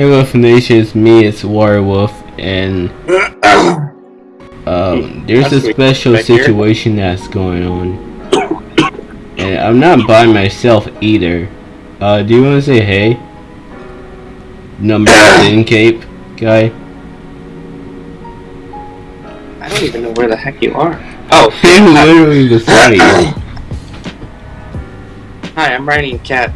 Hey Wolf Nation, it's me, it's Warwolf, and um, there's a special situation that's going on. And I'm not by myself either. Uh, do you want to say hey? Number 10 cape guy? I don't even know where the heck you are. Oh, literally beside you. Hi, I'm riding a cat.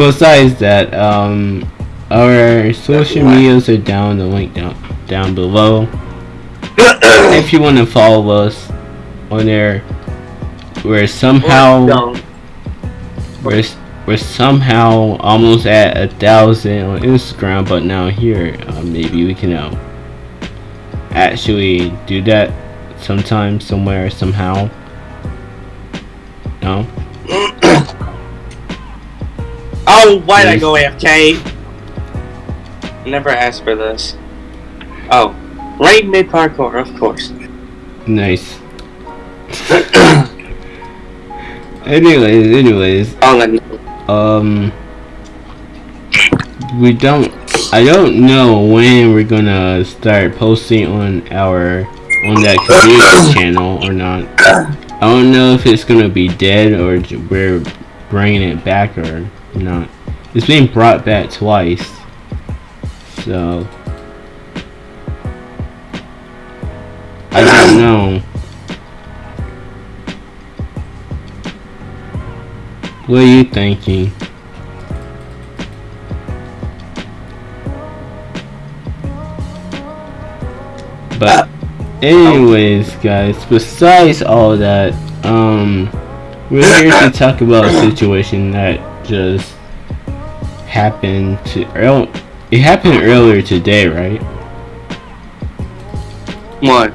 Besides that, um, our social medias are down the link down down below. if you want to follow us on there, we're somehow we're we're somehow almost at a thousand on Instagram, but now here uh, maybe we can uh, actually do that sometime, somewhere, somehow. No. Oh, why'd I go AFK? Never asked for this. Oh, right mid parkour, of course. Nice. anyways, anyways, Oh, um, we don't. I don't know when we're gonna start posting on our on that community channel or not. I don't know if it's gonna be dead or we're bringing it back or not. It's being brought back twice, so I don't know. What are you thinking? But anyways, guys, besides all that, um we're here to talk about a situation that just happened to earl it happened earlier today, right? What?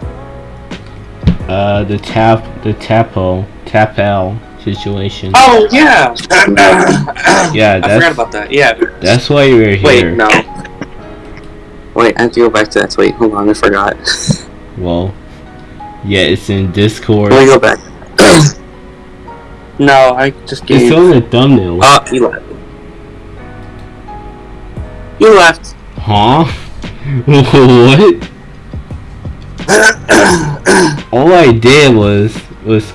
Uh the tap the tapo tapel situation. Oh, yeah! yeah, I forgot that's about that, yeah. that's why we're here Wait, no. Wait, I have to go back to that. Wait, hold on, I forgot. Well, yeah, it's in Discord. Let me go back. no, I just It's gave. on the thumbnail. Oh, you left. You left. Huh? what? All I did was was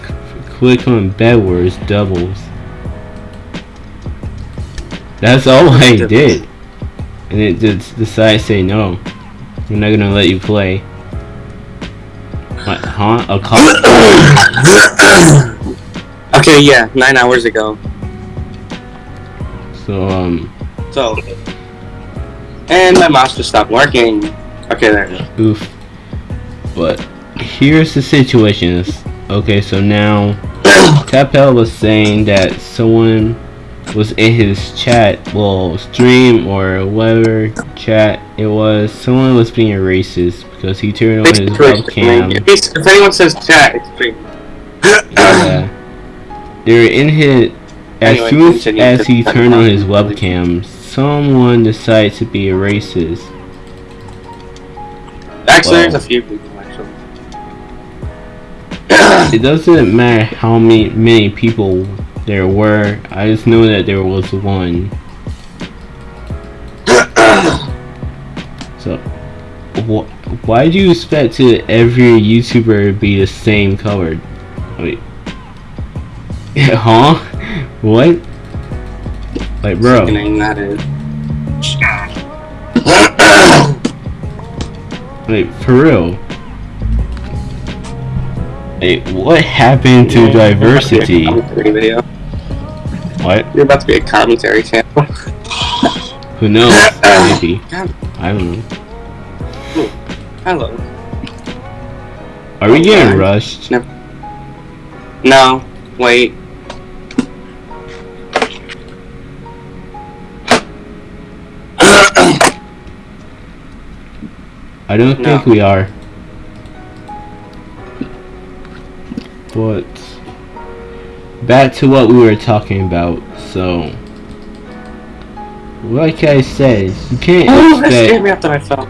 click on bedwars doubles. That's all I did, and it just decided to say no. We're not gonna let you play. What? Huh? A call? Okay, yeah, nine hours ago. so um, So. And my mouse just stopped working. Okay, there it is. oof. But here's the situation. Okay. So now Tapel was saying that someone was in his chat, well, stream or whatever chat it was. Someone was being racist because he turned on his webcam. If, if anyone says chat, it's free. Yeah. They were in his. As Anyway, soon as he turned on his webcam, someone decided to be a racist. Actually, Wow. there's a few people, actually. It doesn't matter how many many people there were. I just know that there was one. So, wh- why do you expect to every YouTuber be the same color? Wait, huh? What? Like, bro, that is. like for real. Hey, what happened to to diversity? What? You're about to be a commentary channel. Who knows? Maybe. I don't know. Hello. Are we getting rushed? No, wait. I don't No. think we are. But back to what we were talking about. So, like I said, you can't Oh, expect me after I fell.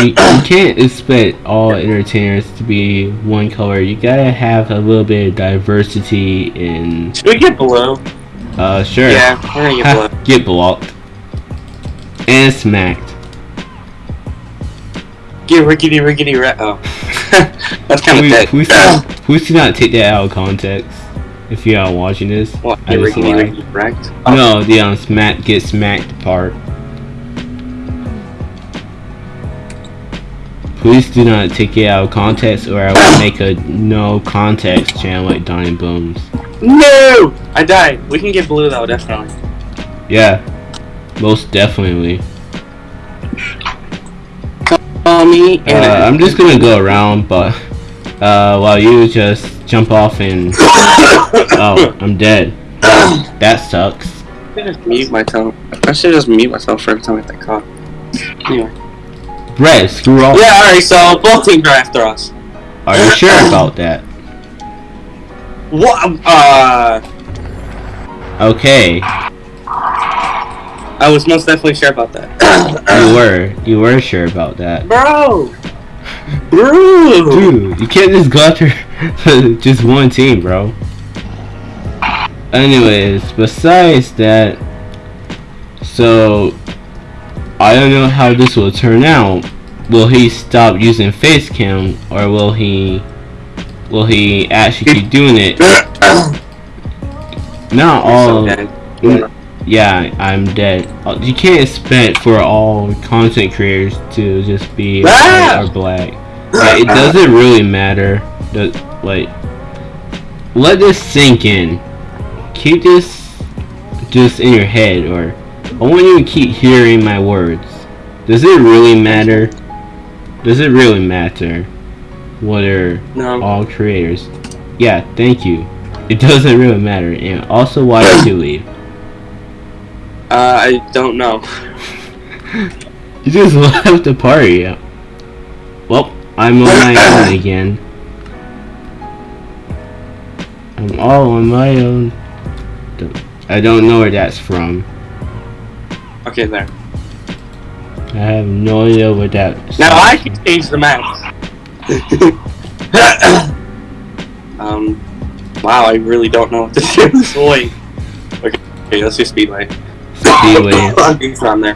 you, you can't expect all entertainers to be one color. You gotta have a little bit of diversity in. Should we get blue? Uh, sure. Yeah, we're gonna get get blocked and smacked. Get rickety rickety rat. Oh, that's kind of please, do- please do not take that out of context. If you are watching this, What? I Get rickety rickety wrecked? Oh, No, the um, smack get smacked part. Please do not take it out of context, or I will make a no context channel like Donnie Booms. No! I died. We can get blue though, definitely. Yeah, most definitely. Call me. Uh, I'm just gonna go around, but uh, while you just jump off and oh, I'm dead. That sucks. I should just mute myself. I should just mute myself for every time I get that call. Anyway. Brett, screw off. Yeah, alright, so both teams are after us. Are you sure about that? What? Uh, Okay, I was most definitely sure about that. you were, you were sure about that. Bro! Bro! Dude, you can't just go after just one team, bro. Anyways, besides that, so I don't know how this will turn out. Will he stop using face cam, or will he will he actually keep doing it? Not all. dead. Mm. Yeah, I'm dead. Uh, You can't expect for all content creators to just be Ah! white or black. Like, it doesn't really matter. The, like, let this sink in. Keep this just in your head, or I want you to keep hearing my words. Does it really matter? Does it really matter whether No. all creators? Yeah, thank you. It doesn't really matter. And also, why did you leave? Uh, I don't know. You just left the party. Well, I'm on my own again. I'm all on my own. I don't know where that's from. Okay, there. I have no idea what that. Now I can change the map. um, wow, I really don't know what to do this way. Okay, okay, let's do Speedway. Speedway. It's on there.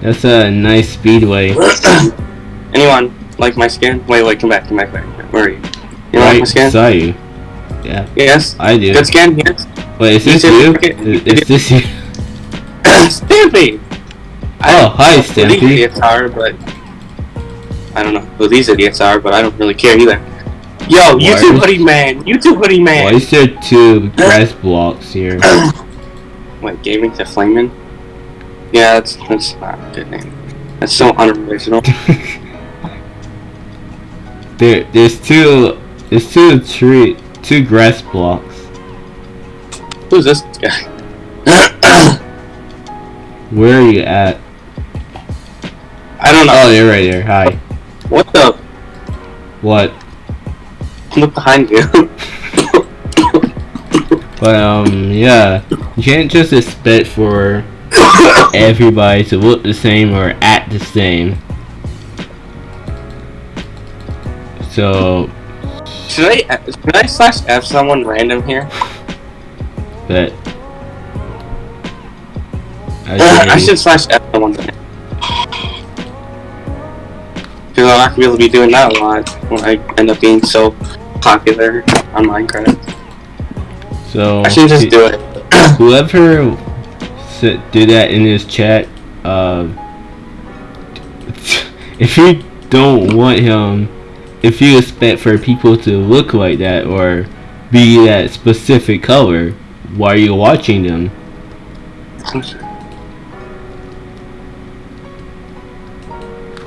That's a nice speedway. Anyone like my skin? Wait, wait, come back, come back, back. Where are you? You like my Right skin? saw you. Yeah, Yes. I do. Good skin, yes. Wait, is You this you? okay. Is, is this you? Stampy! Oh, hi, don't know who These Stampy. idiots are, but I don't know who these idiots are, but I don't really care either. Yo, Why YouTube hoodie man, YouTube hoodie man. Why is there two grass blocks here? Wait, gaming to flaming? Yeah, that's that's not a good name. That's so unoriginal. There, there's two, there's two tree, two grass blocks. Who's this guy? Where are you at? I don't know. Oh, you're right there. Hi. What the? What? Look behind you. But um, yeah, you can't just expect for everybody to look the same or act the same. So, should I should I slash F someone random here? but I, I should slash F someone. Because I'm not gonna be able to be doing that a lot when I end up being so popular on Minecraft. So I should just do it. whoever do that in his chat, uh, if you don't want him, if you expect for people to look like that or be that specific color, why are you watching them?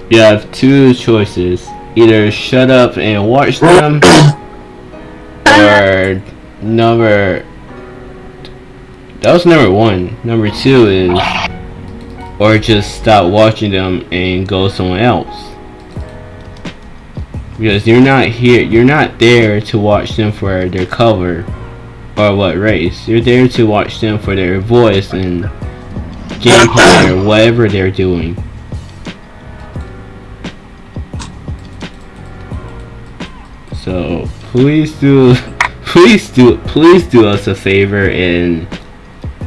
You have two choices. Either shut up and watch them, or number that was number one. Number two is, or just stop watching them and go somewhere else. Because you're not here, you're not there to watch them for their cover or what race. You're there to watch them for their voice and gameplay or whatever they're doing. So please do, please do, please do us a favor and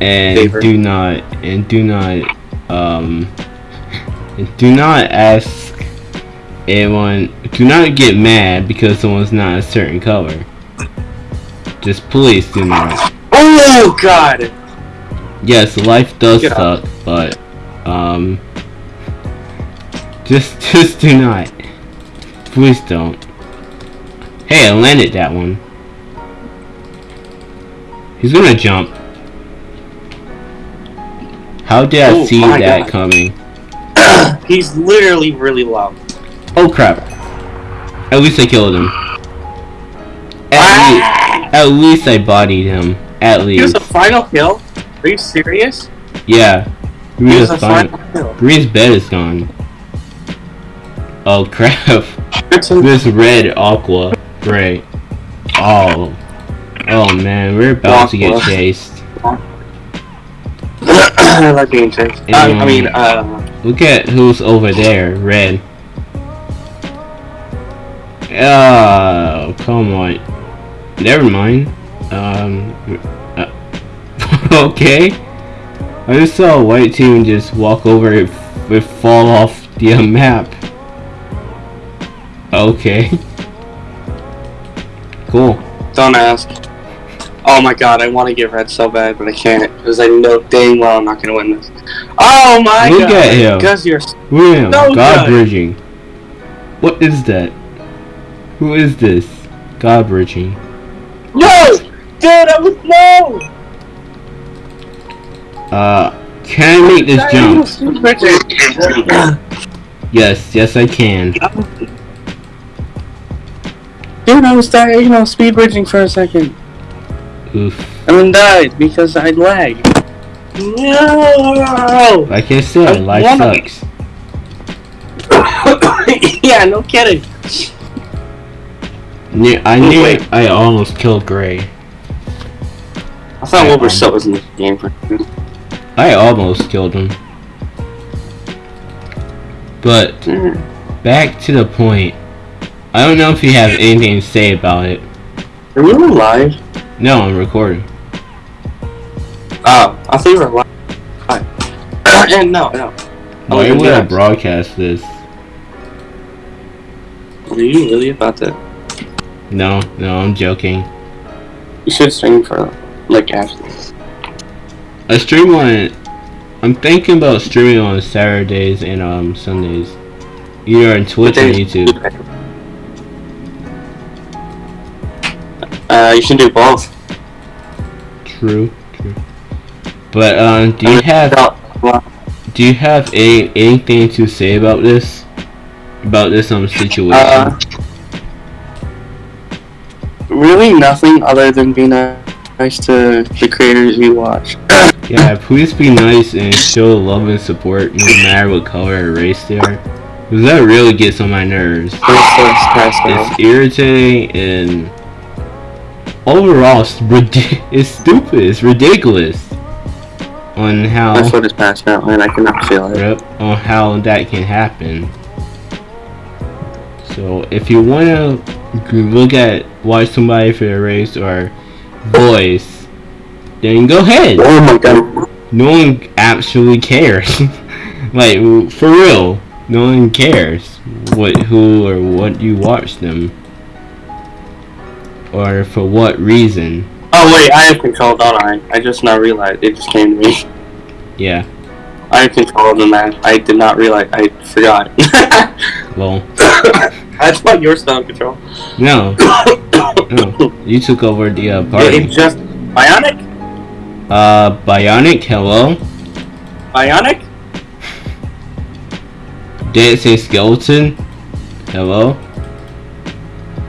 and Favor. do not and do not um do not ask anyone. Do not get mad because someone's not a certain color. Just please do not. Oh God! Yes, life does Get suck, but um, just just do not. Please don't. Hey, I landed that one. He's gonna jump. How did I Oh see that God. coming? He's literally really low. Oh crap! At least I killed him. At, Ah! least, at least I bodied him. At least. He was a final kill. Are you serious? yeah. He He was was a final. Green's bed is gone. Oh crap. This red aqua. Great. Oh. Oh man, we're about to get chased. I like being chased. Uh, I mean, uh, Look at who's over there. Red. Oh, come on. Never mind. Um. uh, okay. I just saw a white team just walk over it, it fall off the uh, map. Okay. Cool. don't ask. Oh my god, I want to get red so bad, but I can't because I know dang well I'm not gonna win this. Oh my Look god! at him. Because you're William, So God good. bridging. What is that? Who is this? God bridging. no, dude, I was no. Uh, can I make this jump? Yes, yes I can. Dude, I was dying, you know, speed bridging for a second, Oof. then died because I lagged. No. I said, I life wanna- sucks. yeah, no kidding. Ne- I knew wait. I almost killed Gray. I thought Wilbur was in the game for. I almost killed him. But mm. back to the point. I don't know if you have anything to say about it. Are we live? No, I'm recording. Oh, I thought you were live. and no, no. Why Oh, would I broadcast this? Are you really about to? No, no, I'm joking. You should stream for like after. I stream on. I'm thinking about streaming on Saturdays and um Sundays, either on Twitch or YouTube. Uh, you should do both. True, true. But um, do you have do you have a anything to say about this? About this um situation? Uh, really nothing other than being nice to the creators you watch. yeah, please be nice and show love and support no matter what color or race they are. Cause that really gets on my nerves. First, let's pass out. It's irritating and overall it's, it's stupid. It's ridiculous on how My foot is passed out and I cannot feel it. Yep, on how that can happen. So if you wanna look at watch somebody for their race or voice, then go ahead. Oh my god. No one actually cares. like for real, no one cares what who or what you watch them, or for what reason. Oh wait, I have control, don't I? I just now realized. It just came to me. Yeah. I have control of the map. I did not realize. I forgot. Well, I thought you were still in control. no, no. You took over the uh, It, party. it just Bionic. Uh, Bionic, hello. Bionic. Did it say skeleton? Hello?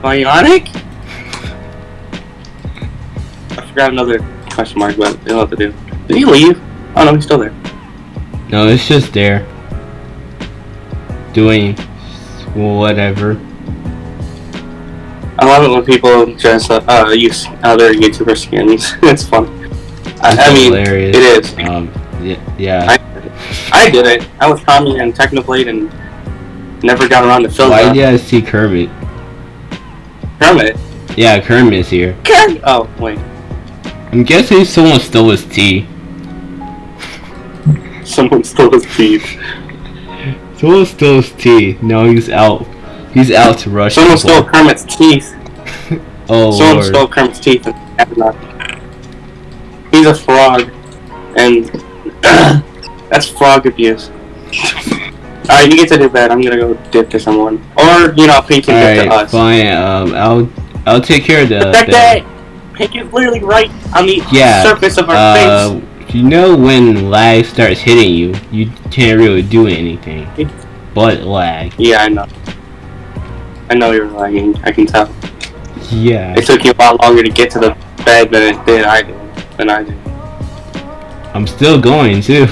Bionic. I forgot another question mark, but it'll have to do. Did he leave? Oh no, he's still there. No, it's just there. Doing whatever. I love it when people just uh, uh, use other YouTuber skins. it's fun. I, I mean, hilarious. it is. Um, yeah, yeah. I did it. I was Tommy and Technoblade and never got around to film Why did I see Kermit? Kermit. Yeah, Kermit's here. Kermit. Oh wait. I'm guessing someone stole his tea. Someone stole his teeth. Someone stole his tea. No, he's out. He's out to rush. Someone people. stole Kermit's teeth. Oh Someone lord. stole Kermit's teeth. He's a frog, and that's frog abuse. Alright, you get to do bed. I'm gonna go dip to someone, or you know, Pink can dip to Alright, us. fine. Um, I'll I'll take care of the. The- is literally right on the Yeah, surface of our face. Uh, you know when lag starts hitting you, you can't really do anything. But lag. Yeah, I know. I know you're lagging. I can tell. Yeah. It took you a lot longer to get to the bed than it did I did. Than I did. I'm still going too.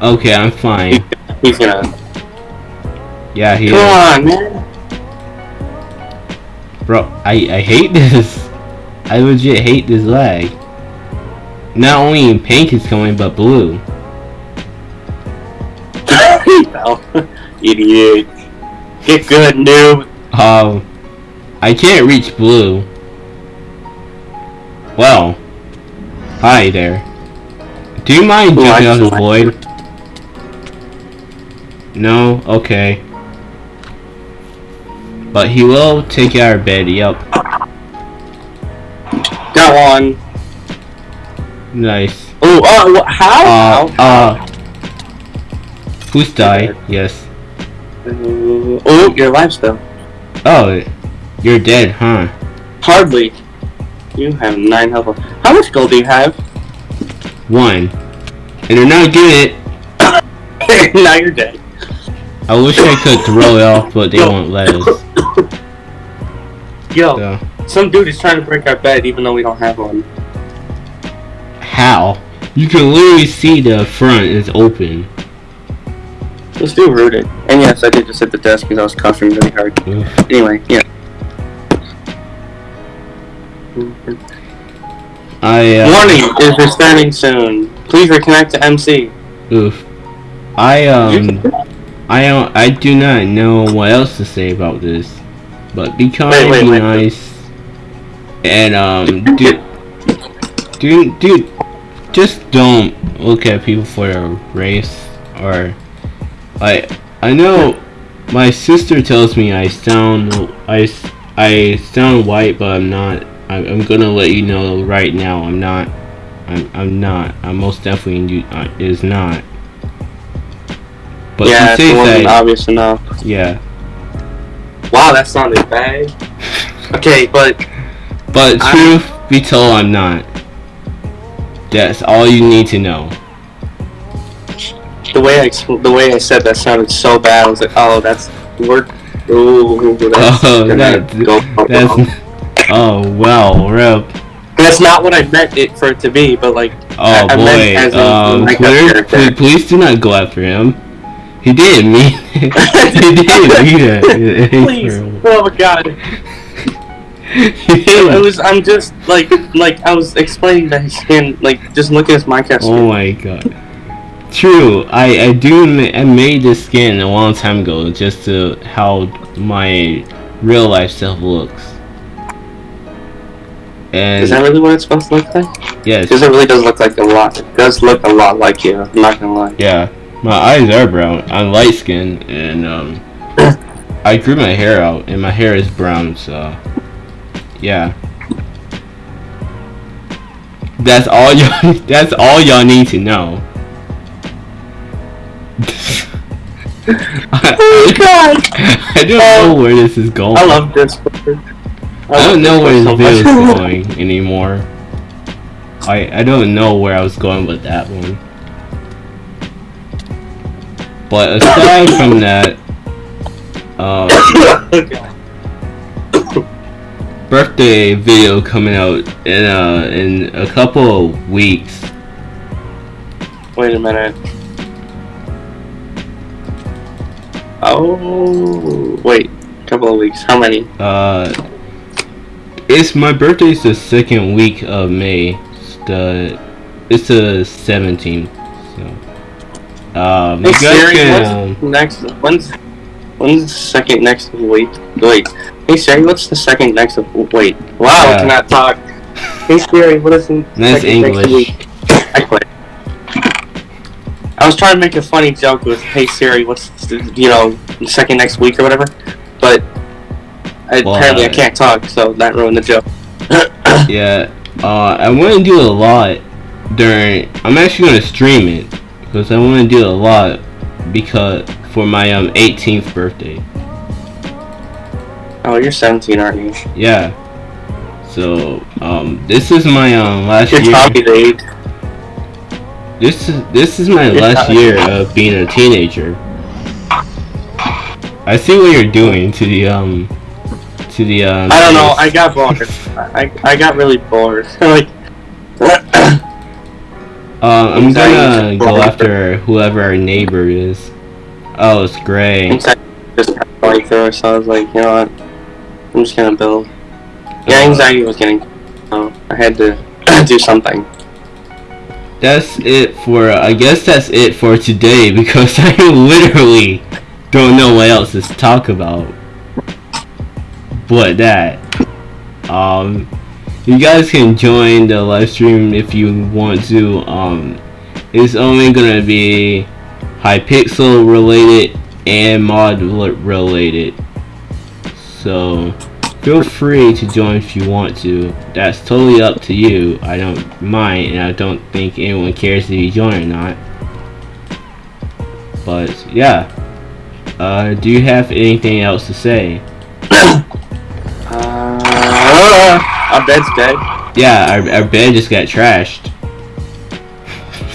Okay, I'm fine. He's gonna. Yeah, he Come is. on, man. Bro, I, I hate this. I legit hate this lag. Not only pink is coming, but blue. Idiot. Get good, noob. Um, I can't reach blue. Well, hi there. Do you mind Ooh, jumping out the void? No? Okay. But he will take our bed, yup. Got one. Nice. Oh, uh, how? Uh, how? uh, who's died? Yes. Uh, oh, you're alive still. Oh, you're dead, huh? Hardly. You have nine health. How much gold do you have? One. And they're not getting it. now you're dead. I wish I could throw it off, but they won't let us. Yo, So, some dude is trying to break our bed even though we don't have one. how? You can literally see the front is open. Let's do rooted. And yes, I did just hit the desk because I was coughing really hard. Anyway, yeah. I uh, Warning is restarting soon. Please reconnect to MC. oof. I um I don't I do not know what else to say about this. But be kind, Wait, wait, be wait. And um dude dude dude just don't look at people for their race or like I know my sister tells me I sound I I sound white but I'm not I'm, I'm gonna let you know right now I'm not I'm, I'm not I'm most definitely uh, is not but yeah, she it says that obvious enough. yeah Wow, that sounded bad. Okay, but but I- truth be told I'm not that's all you need to know the way I the way I said that sounded so bad. I was like, oh, that's we're ooh, that's Oh, that- go that's wrong. oh well rip That's not what I meant it for it to be, but like, Oh I- I meant boy, as um, like a Twitter, character. please, please do not go after him. He didn't mean it. he didn't mean it. please, oh my god. He It was. I'm just like, like I was explaining that his skin, like, just look at his Minecraft Oh my god. True, I I do I made this skin a long time ago just to how my real life self looks. And Is that really what it's supposed to look like? yes, Because it really does look like a lot. It does look a lot like you. I'm not gonna lie. Yeah, my eyes are brown. I'm light skinned and um, I grew my hair out and my hair is brown. So yeah, that's all y'all. That's all y'all need to know. I, god! I don't know where this is going. I love Discord. I don't know where this so video is going anymore. I I don't know where I was going with that one. But aside from that, uh, birthday video coming out in uh in a couple of weeks. Wait a minute. Oh, wait. a Couple of weeks. How many? Uh, it's my birthday's the second week of May. It's the it's the seventeenth. So, um, you Hey guys Siri, can. Um, next? When's when's the second next week? Wait, Hey Siri, what's the second next of wait? Wow, Yeah. I cannot talk. Hey Siri, what is the That's second next English. week? I quit. I was trying to make a funny joke with Hey Siri, what's the, you know the second next week or whatever, but I, Well, apparently I can't talk, so that ruined the joke. Yeah, uh, I want to do a lot during. I'm actually gonna stream it because I want to do a lot because for my um 18th birthday. Oh, you're 17, aren't you? Yeah. So um, this is my um last You're year. Tommy's age. This is this is my You're last year of being a teenager. I see what you're doing to the um to the um. I don't know. I got bored. I I got really bored. like. Uh, I'm gonna go after whoever our neighbor is. Oh, it's Gray. Just kind of going through it, so I was like, you know what? I'm just gonna build. Yeah, anxiety was getting. So I had to do something. That's it for. I guess that's it for today because I literally don't know what else to talk about. But that. Um, you guys can join the live stream if you want to. Um, it's only gonna be Hypixel related and mod related. So feel free to join if you want to. That's totally up to you. I don't mind, and I don't think anyone cares if you join or not. But yeah, uh, do you have anything else to say? Uh, our bed's dead. Yeah, our, our bed just got trashed.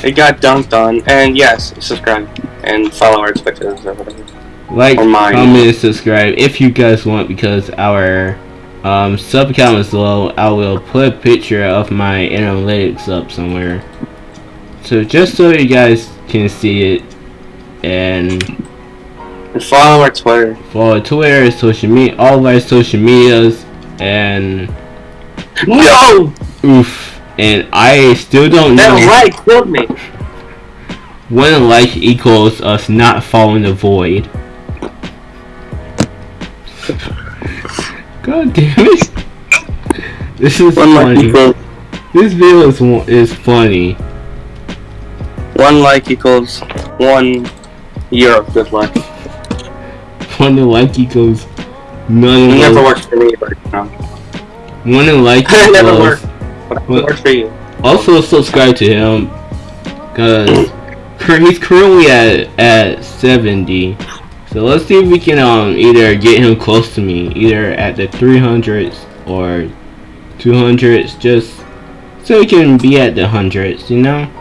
It got dunked on, and yes, subscribe and follow our Twitters or whatever. Like, comment, subscribe if you guys want because our um, sub count is low. I will put a picture of my analytics up somewhere. So just so you guys can see it and And follow our Twitter. follow Twitter, social media, all of our social medias, and No, oof. And I still don't that know light killed me. when a like equals us not following the void. God damn it! This is One like funny. equals This video is is funny. one like equals one year of good luck. One like equals none It never works for me, but you know, When the like never equals. worked. But works for you. Also subscribe to him, cause he's currently at at 70. So let's see if we can um either get him close to me, either at the 300s or 200s, just so he can be at the hundreds, you know.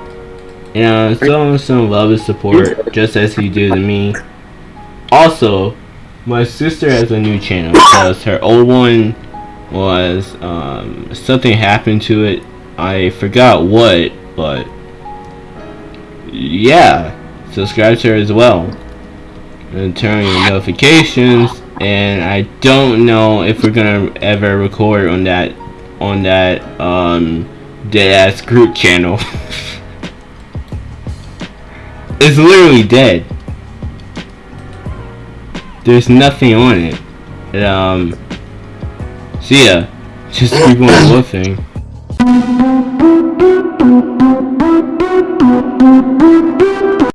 And uh, show him some love and support, just as he do to me. Also, my sister has a new channel because her old one was um something happened to it I forgot what, but yeah, subscribe to her as well. And turn on your notifications. And I don't know if we're gonna ever record on that on that um dead ass group channel. it's literally dead. There's nothing on it. And, um see ya. Just keep on woofing.